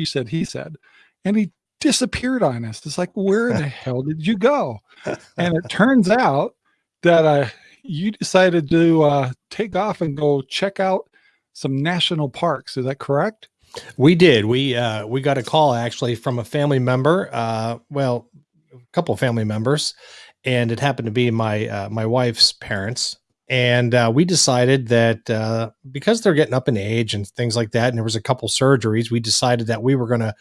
she said, he said, and he disappeared on us. It's like, where the hell did you go? And it turns out that uh, you decided to uh, take off and go check out some national parks. Is that correct? We did. We uh, we got a call actually from a family member. Uh, well, a couple family members, and it happened to be my uh, my wife's parents. And uh, we decided that uh, because they're getting up in age and things like that, and there was a couple surgeries, we decided that we were going to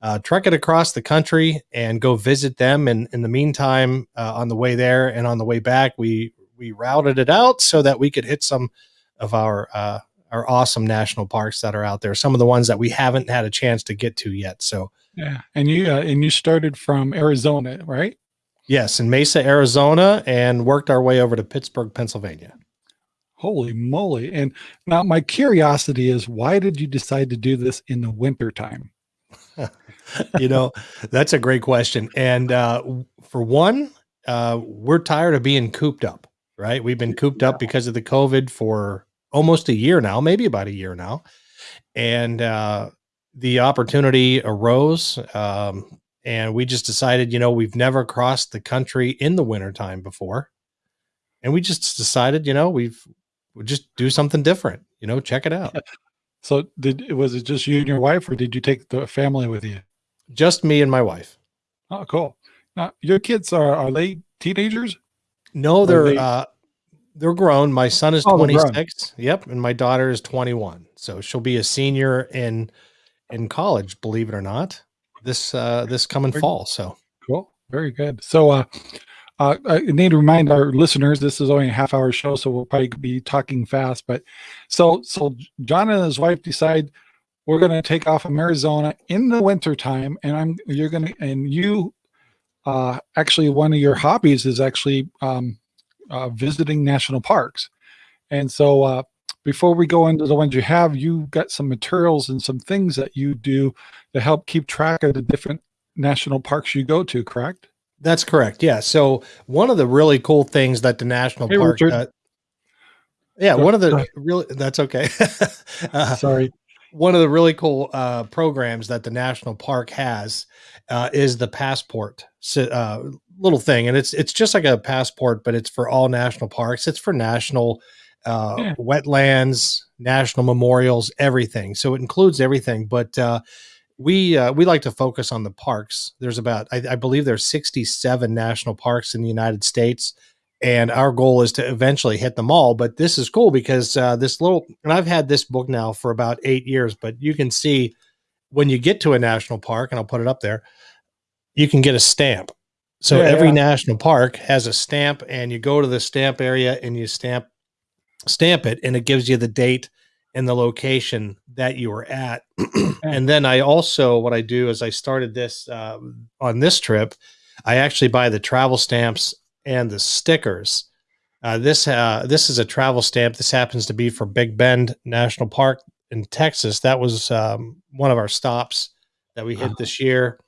uh, trek it across the country and go visit them. And in the meantime, uh, on the way there and on the way back, we we routed it out so that we could hit some of our uh, our awesome national parks that are out there. Some of the ones that we haven't had a chance to get to yet. So yeah, and you uh, and you started from Arizona, right? Yes, in Mesa, Arizona, and worked our way over to Pittsburgh, Pennsylvania. Holy moly! And now my curiosity is, why did you decide to do this in the winter time? you know, that's a great question. And uh, for one, uh, we're tired of being cooped up, right? We've been cooped up because of the COVID for almost a year now, maybe about a year now. And uh, the opportunity arose. Um, and we just decided, you know, we've never crossed the country in the wintertime before. And we just decided, you know, we've we'll just do something different, you know, check it out. So did was it just you and your wife or did you take the family with you? Just me and my wife. Oh, cool. Now your kids are are they teenagers? No, they're they, uh they're grown. My son is oh, 26. Yep, and my daughter is 21. So she'll be a senior in in college, believe it or not, this uh this coming fall. So cool. Very good. So uh uh, I need to remind our listeners this is only a half hour show, so we'll probably be talking fast. But so so John and his wife decide we're going to take off from Arizona in the winter time, and I'm you're going to and you uh, actually one of your hobbies is actually um, uh, visiting national parks, and so uh, before we go into the ones you have, you got some materials and some things that you do to help keep track of the different national parks you go to, correct? That's correct. Yeah. So one of the really cool things that the national hey, park, uh, yeah, one of the really that's okay. uh, Sorry. One of the really cool uh, programs that the national park has uh, is the passport uh, little thing, and it's it's just like a passport, but it's for all national parks. It's for national uh, yeah. wetlands, national memorials, everything. So it includes everything, but we uh, we like to focus on the parks. There's about I, I, believe there's 67 national parks in the United States, and our goal is to eventually hit them all. But this is cool because uh, this little and I've had this book now for about eight years. But you can see when you get to a national park, and I'll put it up there, you can get a stamp. So yeah, every yeah. national park has a stamp, and you go to the stamp area and you stamp stamp it, and it gives you the date and the location that you were at. and then I also, what I do is I started this uh, on this trip. I actually buy the travel stamps and the stickers. Uh, this uh, this is a travel stamp. This happens to be for Big Bend National Park in Texas. That was um, one of our stops that we hit this year.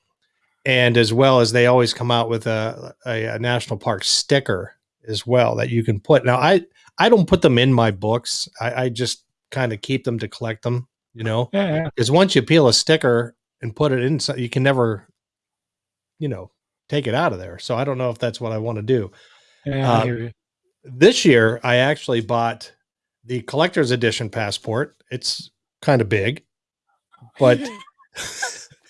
And as well as they always come out with a, a, a national park sticker as well that you can put. Now I I don't put them in my books. I, I just kind of keep them to collect them, you know? Yeah. Because once you peel a sticker and put it in, you can never, you know, take it out of there. So I don't know if that's what I want to do. Yeah, uh, this year, I actually bought the collector's edition passport. It's kind of big, but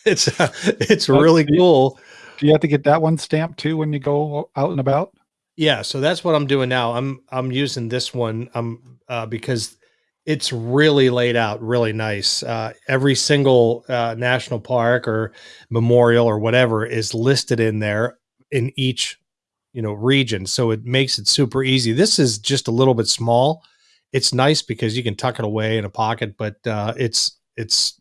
it's uh, it's really cool. Do you have to get that one stamped too when you go out and about? Yeah, so that's what I'm doing now. I'm I'm using this one um uh, because it's really laid out really nice. Uh, every single uh, national park or memorial or whatever is listed in there in each you know region, so it makes it super easy. This is just a little bit small. It's nice because you can tuck it away in a pocket, but uh, it's it's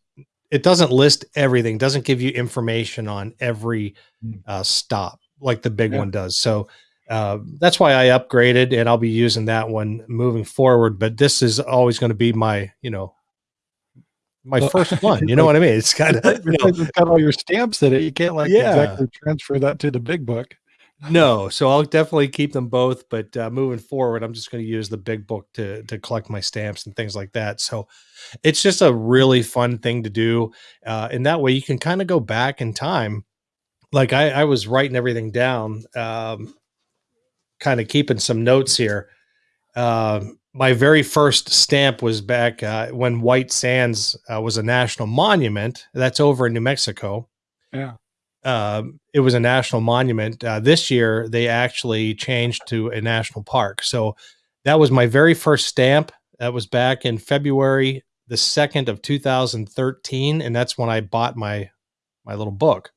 it doesn't list everything. Doesn't give you information on every hmm. uh, stop like the big yeah. one does. So uh, that's why I upgraded and I'll be using that one moving forward. But this is always going to be my, you know, my well, first one. You know what I mean? It's kind of, you know, it's got all your stamps in it. You can't like yeah. exactly transfer that to the big book. No, so I'll definitely keep them both. But uh, moving forward, I'm just going to use the big book to to collect my stamps and things like that. So it's just a really fun thing to do, uh, and that way you can kind of go back in time. Like I, I was writing everything down, um, kind of keeping some notes here. Uh, my very first stamp was back uh, when White Sands uh, was a national monument. That's over in New Mexico. Yeah. Um, it was a national monument. Uh, this year, they actually changed to a national park. So that was my very first stamp. That was back in February the second of 2013, and that's when I bought my my little book.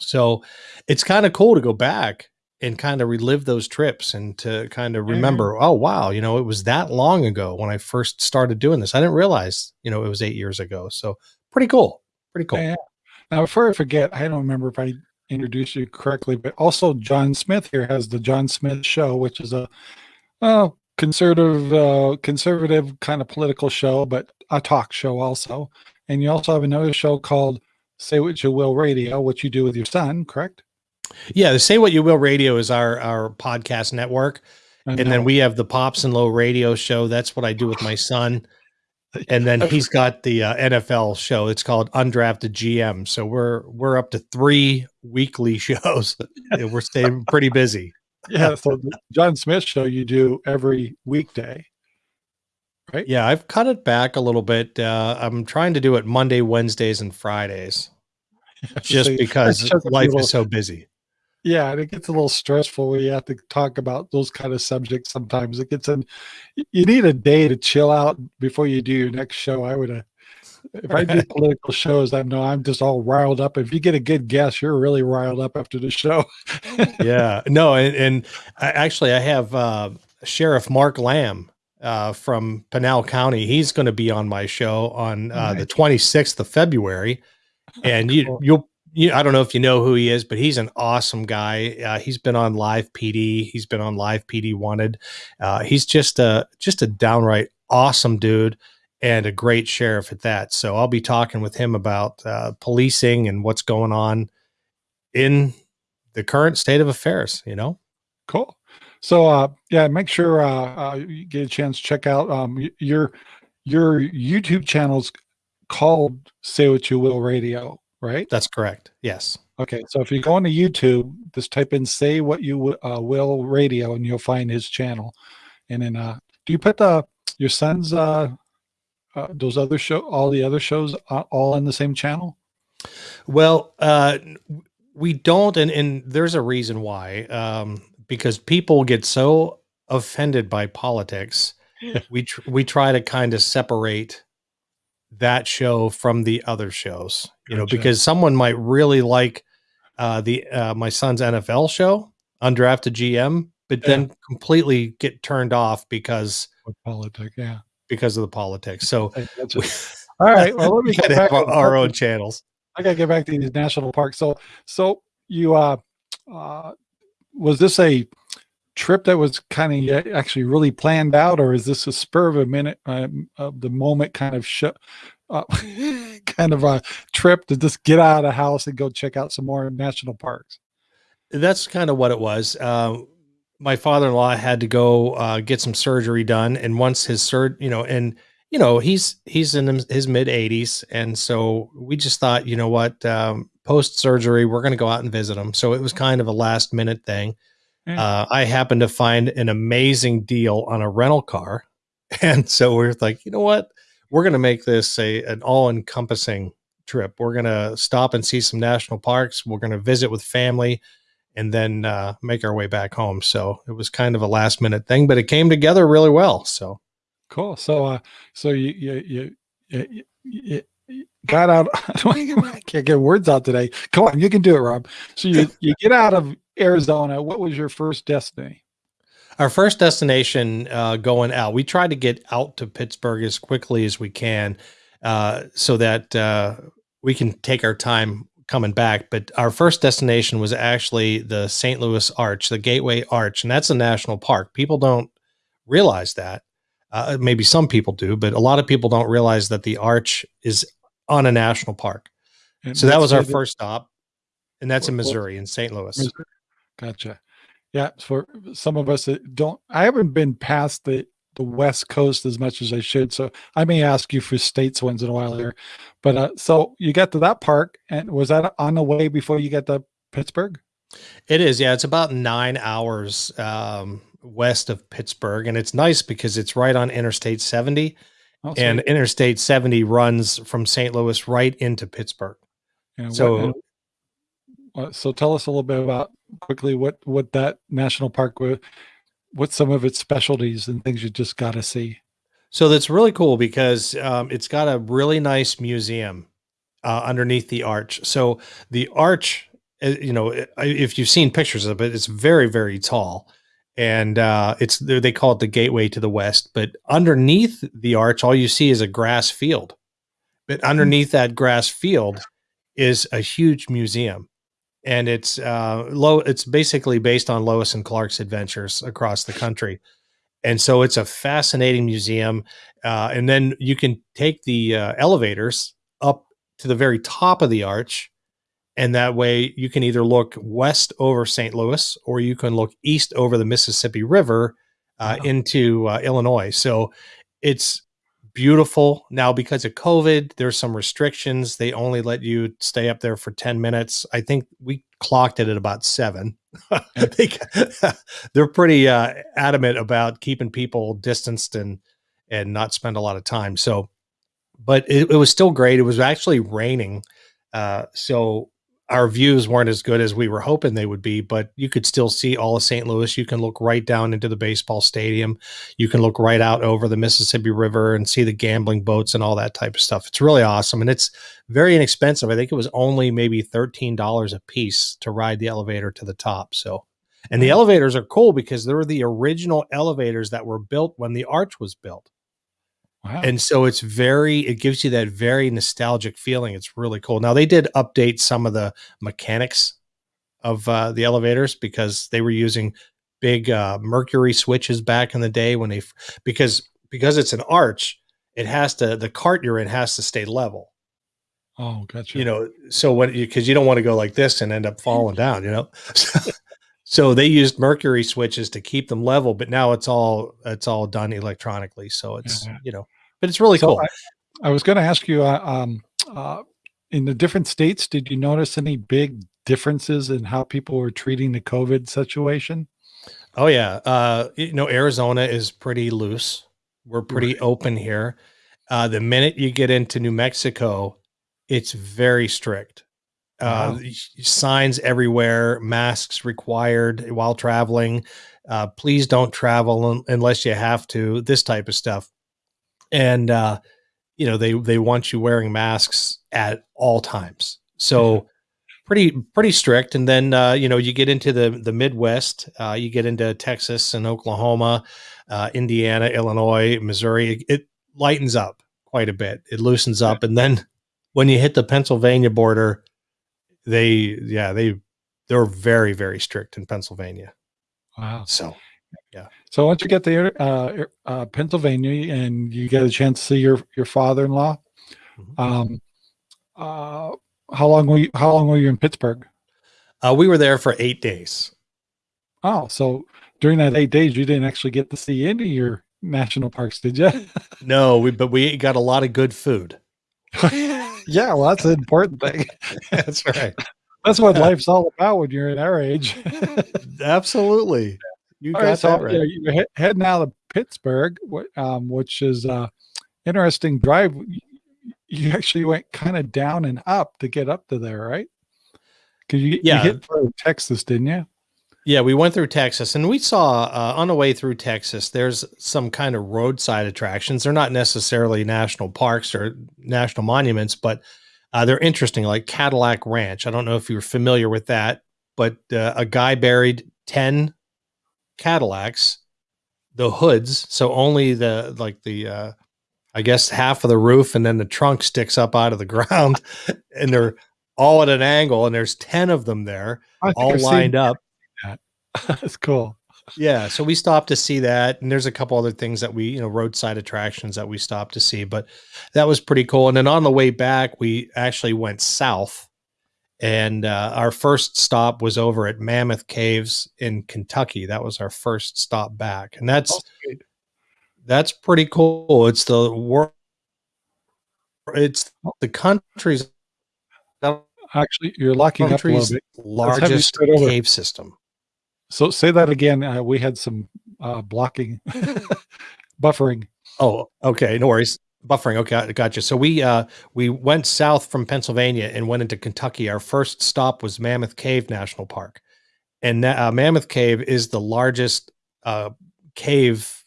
So it's kind of cool to go back and kind of relive those trips and to kind of remember, oh wow, you know, it was that long ago when I first started doing this. I didn't realize, you know, it was eight years ago. So pretty cool. Pretty cool. Yeah. Now, before I forget, I don't remember if I introduced you correctly, but also John Smith here has the John Smith Show, which is a uh, conservative, uh, conservative kind of political show, but a talk show also. And you also have another show called Say What You Will Radio, which you do with your son, correct? Yeah, the Say What You Will Radio is our our podcast network, and then we have the Pops and Low Radio show. That's what I do with my son, and then he's got the uh, NFL show. It's called Undrafted GM. So we're we're up to three weekly shows. we're staying pretty busy. Yeah. So the John Smith show you do every weekday. Right? Yeah, I've cut it back a little bit. Uh, I'm trying to do it Monday, Wednesdays, and Fridays, just so because life is so busy. Yeah, and it gets a little stressful when you have to talk about those kind of subjects. Sometimes it gets in. You need a day to chill out before you do your next show. I would have. If I do political shows, I know I'm just all riled up. If you get a good guess, you're really riled up after the show. yeah, no, and, and I, actually, I have uh, Sheriff Mark Lamb uh, from Pinal County. He's going to be on my show on uh, nice. the 26th of February, and you cool. you'll you, I don't know if you know who he is, but he's an awesome guy. Uh, he's been on Live PD. He's been on Live PD Wanted. Uh, he's just a just a downright awesome dude and a great sheriff at that. So I'll be talking with him about uh, policing and what's going on in the current state of affairs. You know, cool. So uh, yeah, make sure uh, uh, you get a chance to check out um, your your YouTube channel's called Say What You Will Radio right? That's correct. Yes. Okay, so if you go into YouTube, just type in "Say What You uh, Will" radio, and you'll find his channel. And then, uh, do you put the your son's uh, uh, those other show, all the other shows, uh, all in the same channel? Well, uh, we don't, and and there's a reason why. Um, because people get so offended by politics, we tr- we try to kind of separate that show from the other shows, you gotcha. know, because someone might really like uh, the uh, my son's NFL show, undrafted GM, but yeah. then completely get turned off because With politics, yeah, because of the politics. So, all right, well, let me get back our, our own channels. I gotta get back to these national parks. So, so you uh, uh, was this a trip that was kind of actually really planned out, or is this a spur of a minute um, of the moment kind of sh- uh, kind of a trip to just get out of the house and go check out some more national parks? That's kind of what it was. Uh, my father-in-law had to go uh, get some surgery done, and once his sur, you know, and you know, he's he's in his mid 80s, and so we just thought, you know what, um, post surgery, we're going to go out and visit him. So it was kind of a last minute thing. Yeah. Uh, I happened to find an amazing deal on a rental car. And so we're like, you know what? We're going to make this a an all encompassing trip. We're going to stop and see some national parks. We're going to visit with family and then uh, make our way back home. So it was kind of a last minute thing, but it came together really well. So cool. So, uh, so you, you, you, you, you got out. I can't get words out today. Come on, you can do it, Rob. So you, you get out of Arizona, what was your first destiny? Our first destination uh, going out, we tried to get out to Pittsburgh as quickly as we can uh, so that uh, we can take our time coming back. But our first destination was actually the St. Louis Arch, the Gateway Arch, and that's a national park. People don't realize that. Uh, maybe some people do, but a lot of people don't realize that the Arch is on a national park. And so that was our first stop, and that's in Missouri, in St. Louis. Gotcha. Yeah, for some of us that don't, I haven't been past the the West Coast as much as I should, so I may ask you for states once in a while here. But uh, so you got to that park, and was that on the way before you get to Pittsburgh? It is, yeah. It's about nine hours um, west of Pittsburgh, and it's nice because it's right on Interstate 70, Oh, and. Interstate 70 runs from St. Louis right into Pittsburgh. And So and what- so tell us a little bit about quickly what what that national park what some of its specialties and things you just got to see. So that's really cool because um, it's got a really nice museum uh, underneath the arch. So the arch, uh, you know, if you've seen pictures of it, it's very, very tall, and uh, it's they call it the gateway to the west. But underneath the arch, all you see is a grass field. But underneath that grass field is a huge museum, and it's uh, low. It's basically based on Lewis and Clark's adventures across the country and so it's a fascinating museum uh, and then you can take the uh, elevators up to the very top of the arch and that way you can either look west over st louis or you can look east over the mississippi river uh, Wow. into uh, illinois so it's beautiful. Now because of covid there's some restrictions. They only let you stay up there for 10 minutes. I think we clocked it at about seven. They, they're pretty uh, adamant about keeping people distanced and and not spend a lot of time. So, but it, it was still great. It was actually raining, uh, so our views weren't as good as we were hoping they would be. But you could still see all of St. Louis. You can look right down into the baseball stadium. You can look right out over the Mississippi River and see the gambling boats and all that type of stuff. It's really awesome, and it's very inexpensive. I think it was only maybe thirteen dollars a piece to ride the elevator to the top. So. And the elevators are cool because they're the original elevators that were built when the arch was built. Wow. And so it's very, it gives you that very nostalgic feeling. It's really cool. Now, they did update some of the mechanics of uh, the elevators because they were using big uh, mercury switches back in the day when they, because, because it's an arch, it has to, the cart you're in has to stay level oh, gotcha. you know so when you because you don't want to go like this and end up falling down you know so, so they used mercury switches to keep them level but now it's all it's all done electronically so it's Yeah. you know but it's really So cool. I, I was going to ask you, uh, um, uh, in the different states, did you notice any big differences in how people were treating the COVID situation? oh yeah. Uh you know arizona is pretty loose. We're pretty Right. open here. Uh the minute you get into new mexico it's very strict. Uh Wow. signs everywhere masks required while traveling. Uh please don't travel un- unless you have to this type of stuff and uh you know they they want you wearing masks at all times. So pretty pretty strict. And then uh you know you get into the the midwest uh you get into texas and oklahoma uh indiana illinois missouri. It, it lightens up quite a bit. It loosens up. And then when you hit the pennsylvania border they yeah they they're very very strict in pennsylvania. Wow. so So once you get there, uh, uh, Pennsylvania, and you get a chance to see your your father-in-law, Mhm. um, uh, how long were you? How long were you in Pittsburgh? uh we were there for eight days Oh, so during that eight days, you didn't actually get to see any of your national parks, did you? no we but we got a lot of good food yeah, well, that's an important thing. that's right That's what life's all about when you're in our age. absolutely you All got right, so that right yeah, you're heading out of Pittsburgh, um, which is uh, interesting drive. You actually went kind of down and up to get up to there, right? Because you, Yeah. you hit through Texas, didn't you? Yeah, we went through Texas and we saw uh, on the way through Texas, there's some kind of roadside attractions. They're not necessarily national parks or national monuments, but uh, they're interesting, like Cadillac Ranch. I don't know if you're familiar with that, but uh, a guy buried 10 Cadillacs, the hoods. So only the, like the, uh, I guess half of the roof and then the trunk sticks up out of the ground and they're all at an angle and there's 10 of them there all I've lined up. that. That's cool. Yeah, so we stopped to see that, and there's a couple other things that we, you know, roadside attractions that we stopped to see, but that was pretty cool. And then on the way back, we actually went south, and uh, our first stop was over at Mammoth Caves in Kentucky. That was our first stop back, and that's Oh, that's pretty cool. It's the world. It's the country's Actually, you're locking up a little bit. have you largest spread over. cave system. So say that again. Uh, we had some uh, blocking, buffering. Oh, okay, no worries. Buffering. Okay, gotcha. So we uh we went south from Pennsylvania and went into Kentucky. Our first stop was Mammoth Cave National Park, and uh, Mammoth Cave is the largest uh, cave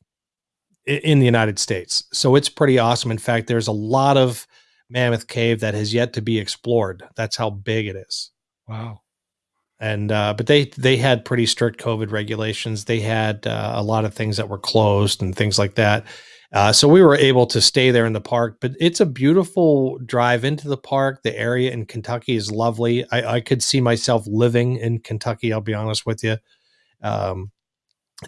in the United States. So it's pretty awesome. In fact, there's a lot of Mammoth Cave that has yet to be explored. That's how big it is. Wow. and uh, but they they had pretty strict COVID regulations. They had uh, a lot of things that were closed and things like that. Uh, so we were able to stay there in the park. But it's a beautiful drive into the park. The area in Kentucky is lovely. I, I could see myself living in Kentucky. I'll be honest with you. Um,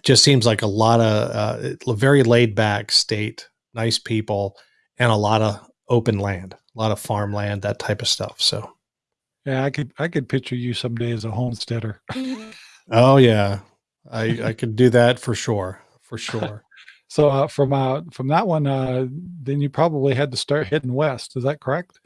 just seems like a lot of uh, a very laid back state, nice people, and a lot of open land, a lot of farmland, that type of stuff. So. Yeah, I could I could picture you someday as a homesteader. Oh yeah, I I could do that for sure, for sure. So uh, from uh, from that one, uh, then you probably had to start heading west. Is that correct?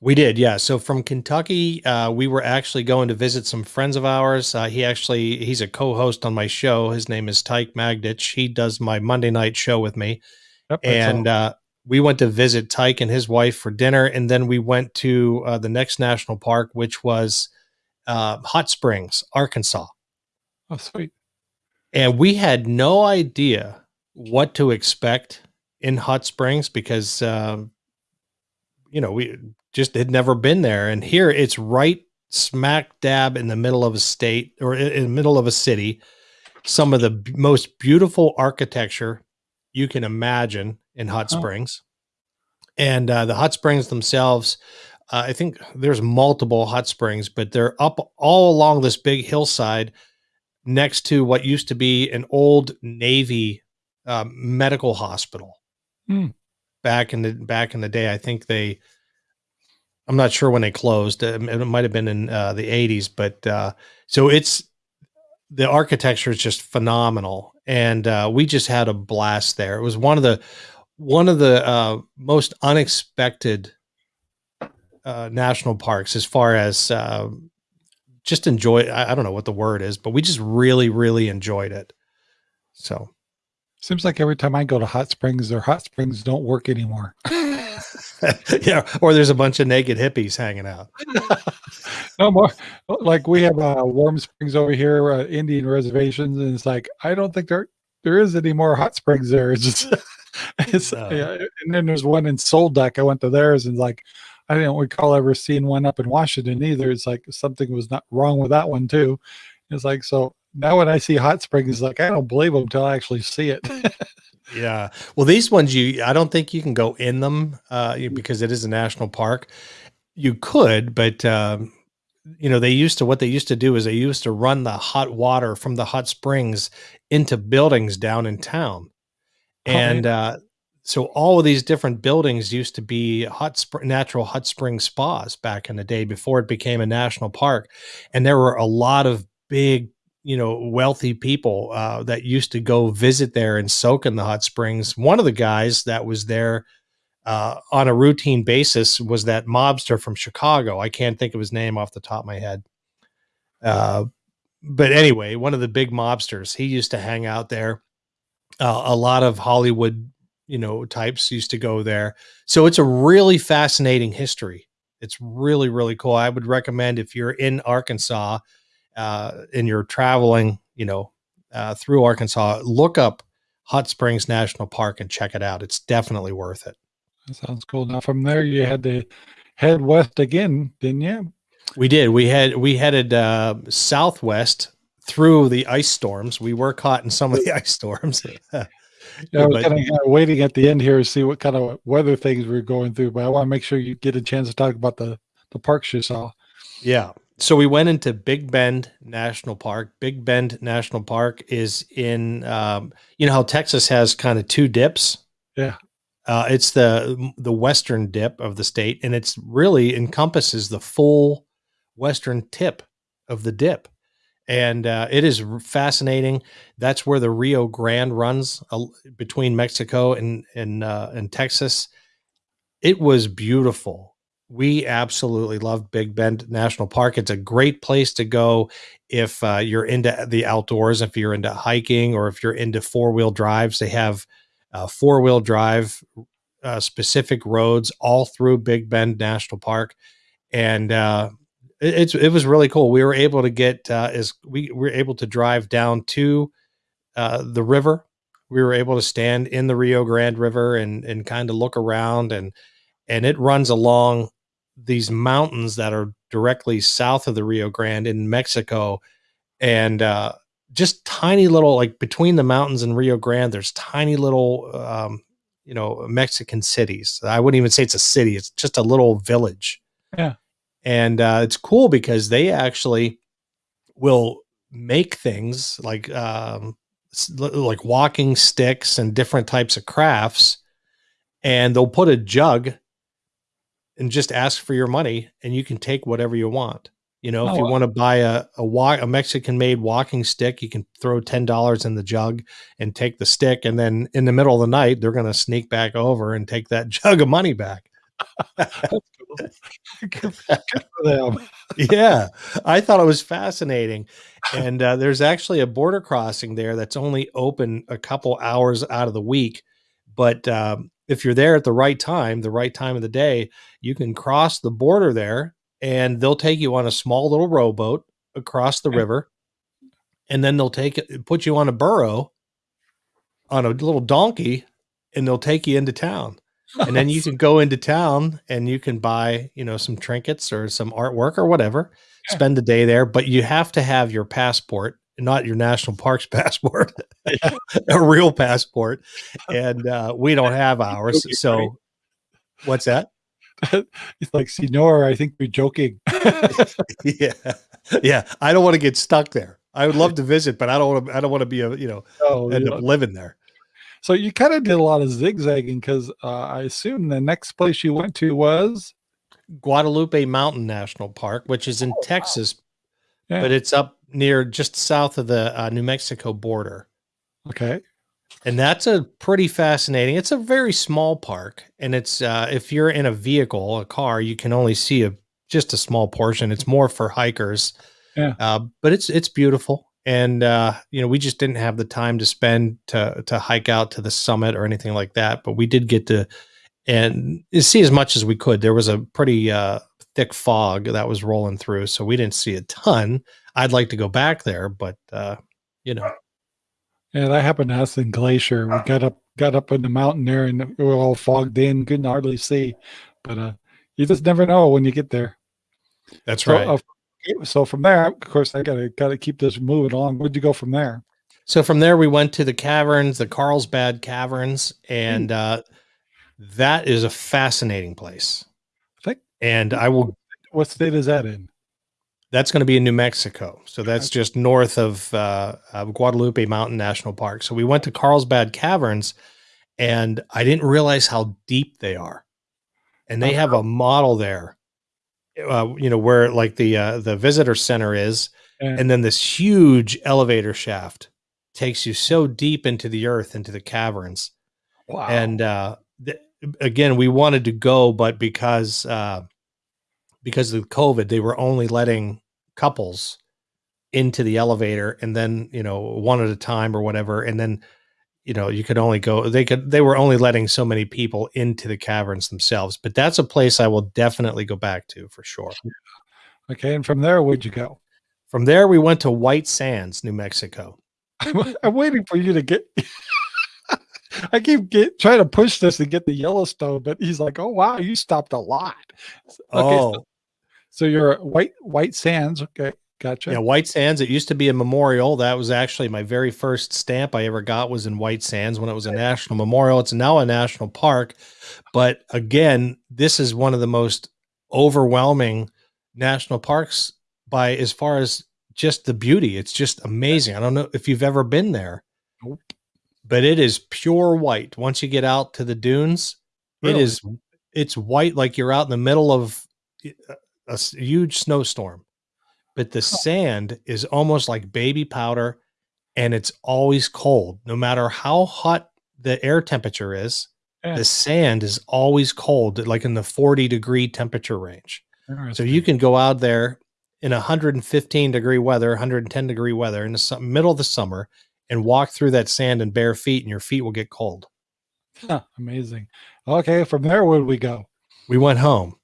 We did, yeah. So from Kentucky, uh, we were actually going to visit some friends of ours. Uh, he actually he's a co-host on my show. His name is Tyke Magdich. He does my Monday night show with me, Yep. And uh, we went to visit Tyke and his wife for dinner, and then we went to uh, the next national park, which was uh, Hot Springs, Arkansas. oh, sweet. and we had no idea what to expect in Hot Springs because um, you know we just had never been there, and here it's right smack dab in the middle of a state or in the middle of a city. Some of the b- most beautiful architecture you can imagine in Hot Oh. Springs, and uh, the hot springs themselves. Uh, I think there's multiple hot springs, but they're up all along this big hillside next to what used to be an old Navy um, medical hospital. Hmm. Back in the back in the day, I think they. I'm not sure when they closed. It, it might have been in uh, the 80s, but uh, so it's the architecture is just phenomenal, and uh, we just had a blast there. It was one of the one of the uh, most unexpected uh, national parks as far as uh, just enjoy. I, I don't know what the word is, but we just really, really enjoyed it. So Seems like every time I go to hot springs, their hot springs don't work anymore. yeah, or there's a bunch of naked hippies hanging out. no more. Like we have uh, warm springs over here, uh, Indian reservations, and it's like I don't think there there is any more hot springs there. It's just it's No. yeah. And then there's one in Sol Duc. I went to theirs and like I didn't recall ever seeing one up in Washington either. It's like something was not wrong with that one too. It's like so now when I see hot springs, like I don't believe them until I actually see it. Yeah. Well, these ones you I don't think you can go in them uh because it is a national park. You could, but um you know, they used to what they used to do is they used to run the hot water from the hot springs into buildings down in town. Oh. And uh so all of these different buildings used to be hot spring, natural hot spring spas back in the day before it became a national park. And there were a lot of big you know wealthy people uh, that used to go visit there and soak in the hot springs. One of the guys that was there uh, on a routine basis was that mobster from Chicago. I can't think of his name off the top of my head. Uh, but anyway, one of the big mobsters. He used to hang out there. Uh, a lot of Hollywood, you know, types used to go there. So it's a really fascinating history. It's really really cool. I would recommend if you're in Arkansas uh, and you're traveling, you know, uh, through Arkansas, look up Hot Springs National Park and check it out. It's definitely worth it. That sounds cool. Now from there you had to head west again, didn't you? We did. We had we headed uh, southwest through the ice storms. We were caught in some of the ice storms. Yeah, I was kind of waiting at the end here to see what kind of weather things we are going through, but I want to make sure you get a chance to talk about the the parks you saw. Yeah. So we went into Big Bend National Park. Big Bend National Park is in, um, you know how Texas has kind of two dips. Yeah. Uh, it's the the western dip of the state, and it's really encompasses the full western tip of the dip and uh, it is fascinating. That's where the Rio Grande runs uh, between Mexico and and uh, and Texas. It was beautiful. We absolutely love Big Bend National Park. It's a great place to go if uh, you're into the outdoors, if you're into hiking, or if you're into four wheel drives. They have uh, four wheel drive uh, specific roads all through Big Bend National Park, and it, it's it was really cool. We were able to get uh, as we were able to drive down to uh, the river. We were able to stand in the Rio Grande River and and kind of look around and and it runs along these mountains that are directly south of the Rio Grande in Mexico, and uh, just tiny little like between the mountains and Rio Grande. There's tiny little um, you know Mexican cities. I wouldn't even say it's a city. It's just a little village. Yeah and uh, it's cool because they actually will make things like um, like walking sticks and different types of crafts and they'll put a jug and just ask for your money and you can take whatever you want you know oh, if you wow. want to buy a a, walk, a mexican made walking stick you can throw $10 in the jug and take the stick and then in the middle of the night they're going to sneak back over and take that jug of money back yeah, I thought it was fascinating. And uh, there's actually a border crossing there that's only open a couple hours out of the week. But um, if you're there at the right time, the right time of the day, you can cross the border there and they'll take you on a small little rowboat across the river. And then they'll take it, put you on a burro on a little donkey and they'll take you into town and then you can go into town and you can buy you know some trinkets or some artwork or whatever yeah. spend the day there but you have to have your passport not your national parks passport a real passport and uh, we don't have ours so what's that? It's like senor i think you're joking. Yeah yeah i don't want to get stuck there. I would love to visit but i don't want to i don't want to be a you know oh, end up living there. So you kind of did a lot of zigzagging because uh, I assume the next place you went to was? Guadalupe Mountain National Park, which is in oh, Texas, wow. Yeah. but it's up near just south of the uh, New Mexico border. Okay. And that's a pretty fascinating. It's a very small park, and it's uh, if you're in a vehicle, a car, you can only see a just a small portion. It's more for hikers. Yeah. Uh, but it's it's beautiful and uh, you know we just didn't have the time to spend to to hike out to the summit or anything like that but we did get to and see as much as we could there was a pretty uh, thick fog that was rolling through so we didn't see a ton i'd like to go back there but uh, you know yeah that happened to us in glacier we got up got up in the mountain there and we were all fogged in couldn't hardly see but uh you just never know when you get there that's so, right uh, so from there, of course, I gotta gotta keep this moving along. Where'd you go from there? So from there, we went to the caverns, the Carlsbad Caverns, and mm. uh, that is a fascinating place. And I will. What state is that in? That's going to be in New Mexico. So that's just north of, uh, of Guadalupe Mountain National Park. So we went to Carlsbad Caverns, and I didn't realize how deep they are. And they have a model there uh, you know where like the uh, the visitor center is, yeah. and then this huge elevator shaft takes you so deep into the earth, into the caverns. Wow! And uh, again, we wanted to go, but because uh, because of COVID, they were only letting couples into the elevator, and then you know one at a time or whatever, and then you know you could only go they could they were only letting so many people into the caverns themselves. But that's a place i will definitely go back to for sure. Okay and from there where'd you go? From there we went to white sands new mexico. I'm, I'm waiting for you to get i keep get trying to push this to get the yellowstone but he's like oh wow you stopped a lot. Okay oh. so, so you're white white sands okay Gotcha. Yeah, White Sands. It used to be a memorial. That was actually my very first stamp I ever got was in White Sands when it was a national memorial. It's now a national park. But again, this is one of the most overwhelming national parks by as far as just the beauty. It's just amazing. I don't know if you've ever been there. Nope. But it is pure white. Once you get out to the dunes, really? it is it's white like you're out in the middle of a huge snowstorm but the sand is almost like baby powder and it's always cold. No matter how hot the air temperature is, Yeah. the sand is always cold, like in the 40 degree temperature range. So you can go out there in 115 degree weather, 110 degree weather in the middle of the summer and walk through that sand in bare feet and your feet will get cold. Huh, amazing. Okay, from there, where do we go? We went home.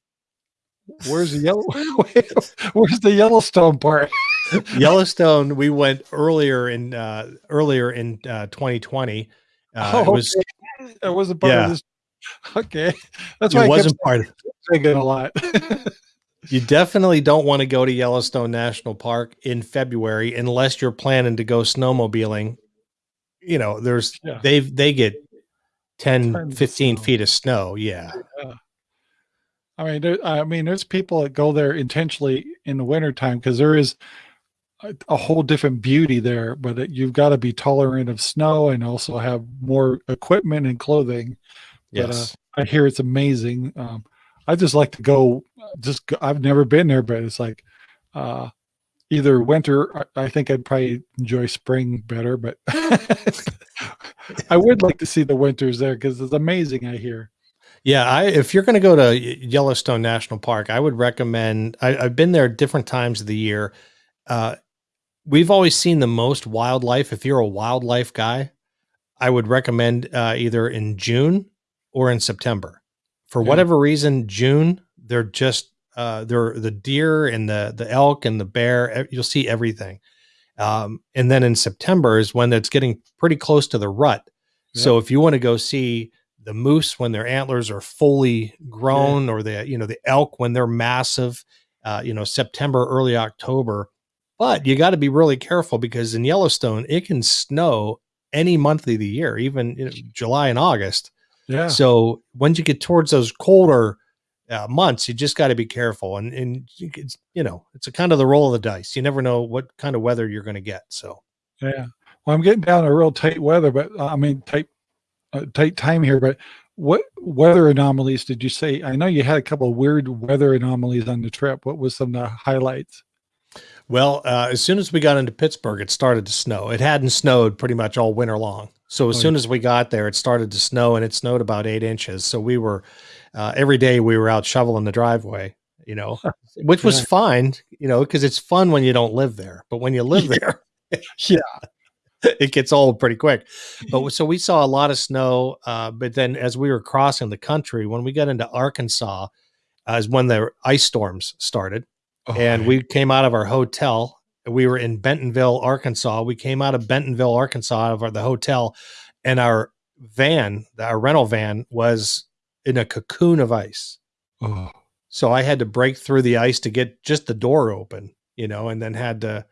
Where's the yellow? Where's the Yellowstone part? Yellowstone, we went earlier in uh earlier in uh 2020. Uh Oh, it was okay. That wasn't part Yeah. of this. Okay, that's why it I wasn't part of kept thinking a lot. you definitely don't want to go to Yellowstone National Park in February unless you're planning to go snowmobiling. You know, there's Yeah. they they get 10 Tons of 15 snow. feet of snow. Yeah. I mean, there, I mean, there's people that go there intentionally in the wintertime because there is a, a whole different beauty there, but it, you've got to be tolerant of snow and also have more equipment and clothing. But, uh, Yes. I hear it's amazing. Um, I just like to go. Just go, I've never been there, but it's like uh, either winter. I, I think I'd probably enjoy spring better, but I would like to see the winters there because it's amazing. I hear. Yeah, I if you're going to go to Yellowstone National Park, I would recommend. I, I've been there different times of the year. Uh, we've always seen the most wildlife. If you're a wildlife guy, I would recommend uh, either in June or in September. For Yeah. whatever reason, June they're just uh, they're the deer and the the elk and the bear. You'll see everything. Um, and then in September is when it's getting pretty close to the rut. So if you want to go see the moose when their antlers are fully grown, or the you know the elk when they're massive, uh, you know September, early October. But you got to be really careful because in Yellowstone it can snow any month of the year, even you know, July and August. Yeah. So once you get towards those colder uh, months, you just got to be careful. And and it's you know it's a kind of the roll of the dice. You never know what kind of weather you're going to get. So Yeah. Well, I'm getting down to real tight weather, but uh, I mean tight, uh, tight time here. But what weather anomalies did you say? I know you had a couple of weird weather anomalies on the trip. What was some of the highlights? Well, uh, as soon as we got into Pittsburgh, it started to snow. It hadn't snowed pretty much all winter long. So as Oh, soon as we got there, it started to snow, and it snowed about eight inches. So we were uh, every day we were out shoveling the driveway, you know, which was Yeah. fine, you know, because it's fun when you don't live there. But when you live there, Yeah. it gets old pretty quick. But so we saw a lot of snow. Uh, but then as we were crossing the country, when we got into Arkansas, uh, is when the ice storms started Oh, and we came out of our hotel. We were in Bentonville, Arkansas. We came out of Bentonville, Arkansas, out of our, the hotel, and our van, our rental van, was in a cocoon of ice. oh, So I had to break through the ice to get just the door open, you know, and then had to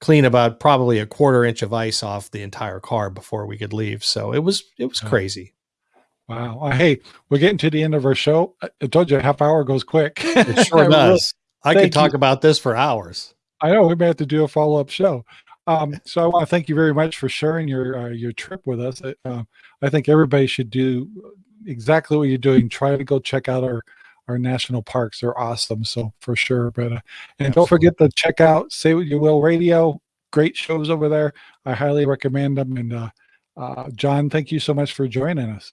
clean about probably a quarter inch of ice off the entire car before we could leave. So it was it was crazy. wow. Hey, we're getting to the end of our show. I told you a half hour goes quick. It sure does. I Thank could talk you. about this for hours. I know we may have to do a follow up show. Um, so I want to thank you very much for sharing your uh, your trip with us. Uh, I think everybody should do exactly what you're doing. Try to go check out our our national parks. They're awesome. So for sure. But uh, and don't forget to check out Say What You Will Radio. Great shows over there. I highly recommend them. And uh, uh, John, thank you so much for joining us.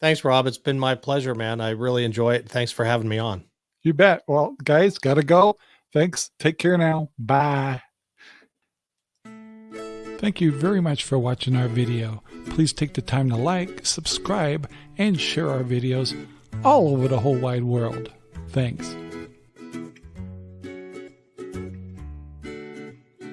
Thanks, Rob. It's been my pleasure, man. I really enjoy it. Thanks for having me on. You bet. Well, guys, gotta go. Thanks. Take care now. Bye. Thank you very much for watching our video. Please take the time to like, subscribe, and share our videos all over the whole wide world. Thanks.